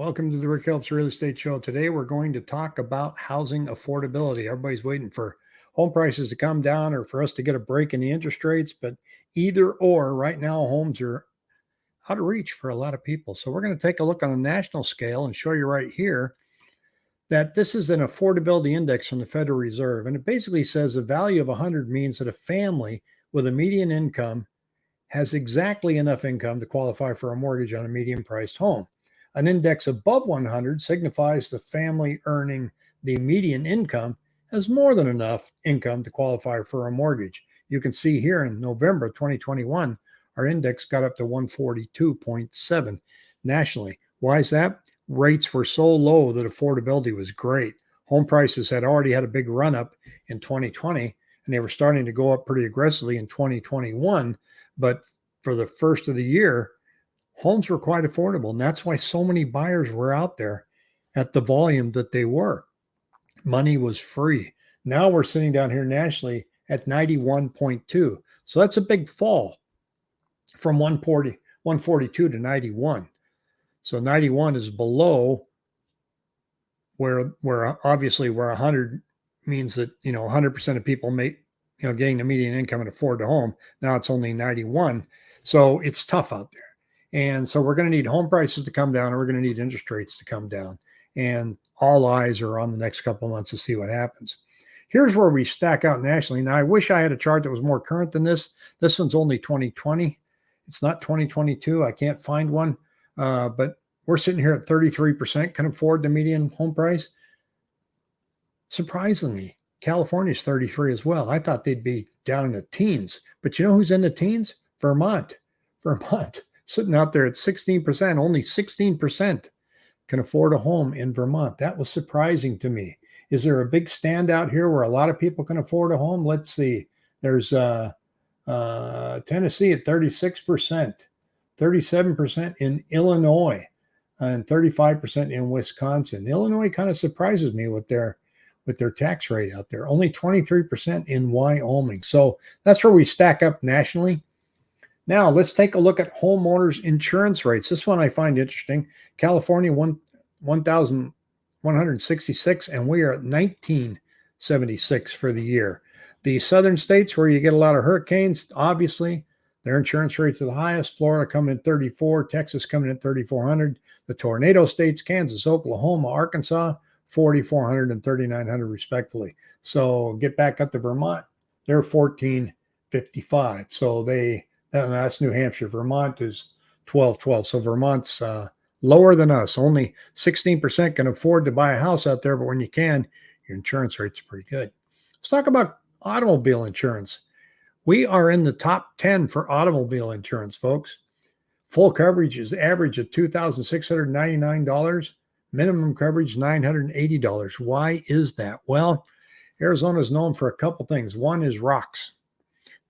Welcome to the Rick Helps Real Estate Show. Today we're going to talk about housing affordability. Everybody's waiting for home prices to come down or for us to get a break in the interest rates, but either or, right now homes are out of reach for a lot of people. So we're going to take a look on a national scale and show you right here that this is an affordability index from the Federal Reserve. And it basically says the value of 100 means that a family with a median income has exactly enough income to qualify for a mortgage on a median priced home. An index above 100 signifies the family earning the median income has more than enough income to qualify for a mortgage. You can see here in November 2021, our index got up to 142.7 nationally. Why is that? Rates were so low that affordability was great. Home prices had already had a big run up in 2020 and they were starting to go up pretty aggressively in 2021. But for the first of the year, homes were quite affordable. And that's why so many buyers were out there at the volume that they were. Money was free. Now we're sitting down here nationally at 91.2. So that's a big fall from 140, 142 to 91. So 91 is below where where uh, obviously where 100 means that you know 100% of people make you know getting the median income and afford a home. Now it's only 91. So it's tough out there. And so we're going to need home prices to come down and we're going to need interest rates to come down. And all eyes are on the next couple months to see what happens. Here's where we stack out nationally. Now, I wish I had a chart that was more current than this. This one's only 2020. It's not 2022. I can't find one. Uh, but we're sitting here at 33% can afford the median home price. Surprisingly, California's 33 as well. I thought they'd be down in the teens. But you know who's in the teens? Vermont. Vermont sitting out there at 16%, only 16% can afford a home in Vermont. That was surprising to me. Is there a big standout here where a lot of people can afford a home? Let's see. There's uh, uh, Tennessee at 36%, 37% in Illinois, and 35% in Wisconsin. Illinois kind of surprises me with their with their tax rate out there. Only 23% in Wyoming. So that's where we stack up nationally. Now let's take a look at homeowners insurance rates. This one I find interesting. California, one, 1,166, and we are at 1976 for the year. The southern states where you get a lot of hurricanes, obviously, their insurance rates are the highest. Florida coming in 34, Texas coming in 3,400. The tornado states, Kansas, Oklahoma, Arkansas, 4,400 and 3,900 respectively. So get back up to Vermont, they're 1455. So they that's New Hampshire. Vermont is 12 12. So Vermont's uh, lower than us. Only 16% can afford to buy a house out there, but when you can, your insurance rates are pretty good. Let's talk about automobile insurance. We are in the top 10 for automobile insurance, folks. Full coverage is average of $2,699. Minimum coverage $980. Why is that? Well, Arizona is known for a couple things. One is rocks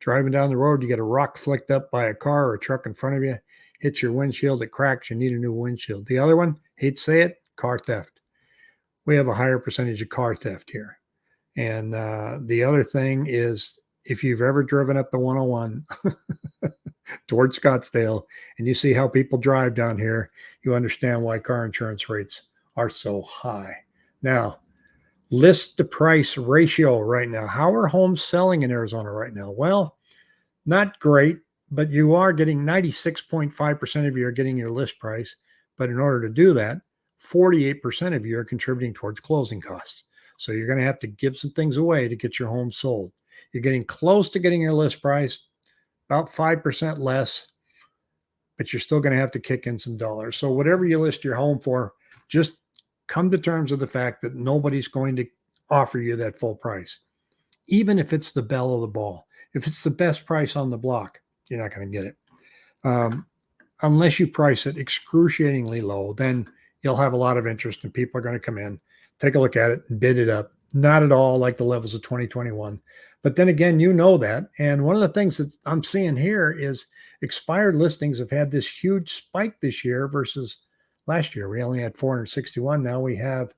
driving down the road, you get a rock flicked up by a car or a truck in front of you, hits your windshield, it cracks, you need a new windshield. The other one, hate to say it, car theft. We have a higher percentage of car theft here. And uh, the other thing is if you've ever driven up the 101 towards Scottsdale and you see how people drive down here, you understand why car insurance rates are so high. Now, list to price ratio right now. How are homes selling in Arizona right now? Well, not great, but you are getting 96.5% of you are getting your list price. But in order to do that, 48% of you are contributing towards closing costs. So you're going to have to give some things away to get your home sold. You're getting close to getting your list price, about 5% less, but you're still going to have to kick in some dollars. So whatever you list your home for, just come to terms with the fact that nobody's going to offer you that full price. Even if it's the belle of the ball, if it's the best price on the block, you're not going to get it. Um, unless you price it excruciatingly low, then you'll have a lot of interest and people are going to come in, take a look at it and bid it up. Not at all like the levels of 2021. But then again, you know that. And one of the things that I'm seeing here is expired listings have had this huge spike this year versus Last year, we only had 461. Now we have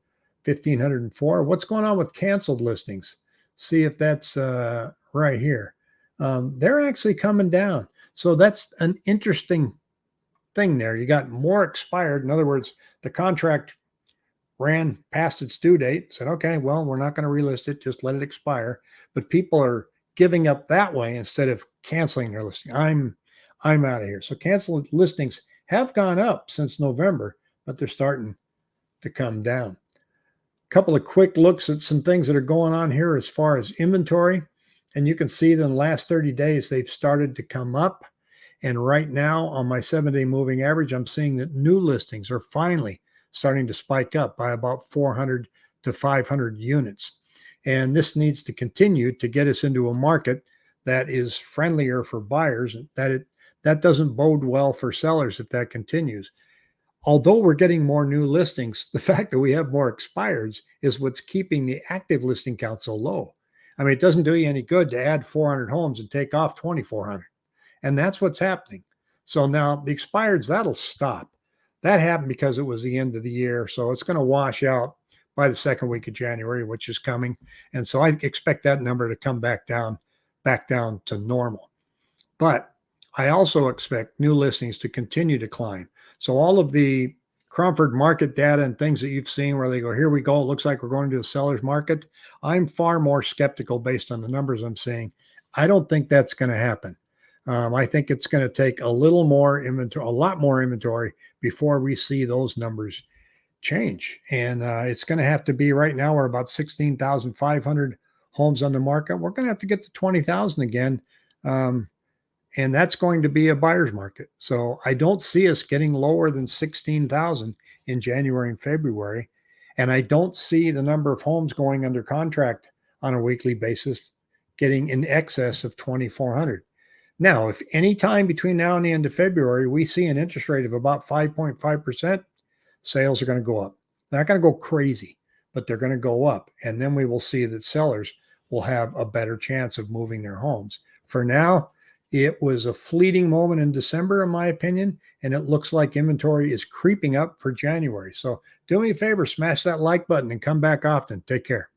1,504. What's going on with canceled listings? See if that's uh, right here. Um, they're actually coming down. So that's an interesting thing there. You got more expired. In other words, the contract ran past its due date, said, okay, well, we're not going to relist it, just let it expire. But people are giving up that way instead of canceling their listing. I'm I'm out of here. So canceled listings have gone up since November, but they're starting to come down. A couple of quick looks at some things that are going on here as far as inventory. And you can see that in the last 30 days, they've started to come up. And right now on my seven day moving average, I'm seeing that new listings are finally starting to spike up by about 400 to 500 units. And this needs to continue to get us into a market that is friendlier for buyers. That it that doesn't bode well for sellers if that continues. Although we're getting more new listings, the fact that we have more expireds is what's keeping the active listing count so low. I mean, it doesn't do you any good to add 400 homes and take off 2,400. And that's what's happening. So now the expireds, that'll stop. That happened because it was the end of the year. So it's going to wash out by the second week of January, which is coming. And so I expect that number to come back down, back down to normal. But I also expect new listings to continue to climb. So all of the Cromford market data and things that you've seen where they go, here we go, it looks like we're going to a seller's market. I'm far more skeptical based on the numbers I'm seeing. I don't think that's going to happen. Um, I think it's going to take a little more inventory, a lot more inventory before we see those numbers change. And uh, it's going to have to be right now, we're about 16,500 homes on the market. We're going to have to get to 20,000 again. Um, and that's going to be a buyer's market. So I don't see us getting lower than 16,000 in January and February. And I don't see the number of homes going under contract on a weekly basis getting in excess of 2,400. Now, if any time between now and the end of February, we see an interest rate of about 5.5%, sales are going to go up. They're not going to go crazy, but they're going to go up. And then we will see that sellers will have a better chance of moving their homes. For now, it was a fleeting moment in December, in my opinion, and it looks like inventory is creeping up for January. So do me a favor, smash that like button and come back often. Take care.